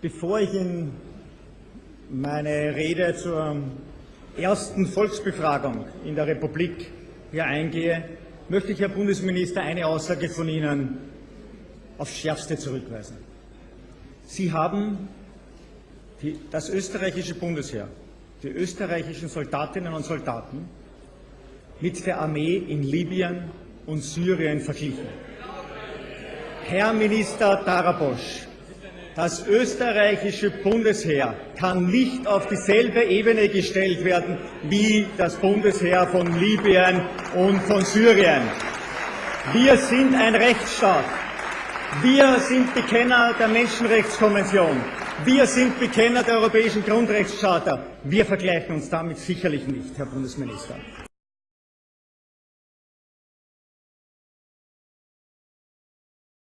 Bevor ich in meine Rede zur ersten Volksbefragung in der Republik hier eingehe, möchte ich, Herr Bundesminister, eine Aussage von Ihnen aufs Schärfste zurückweisen. Sie haben die, das österreichische Bundesheer, die österreichischen Soldatinnen und Soldaten mit der Armee in Libyen und Syrien verglichen. Herr Minister Darabosch, das österreichische Bundesheer kann nicht auf dieselbe Ebene gestellt werden wie das Bundesheer von Libyen und von Syrien. Wir sind ein Rechtsstaat. Wir sind Bekenner der Menschenrechtskonvention. Wir sind Bekenner der Europäischen Grundrechtscharta. Wir vergleichen uns damit sicherlich nicht, Herr Bundesminister.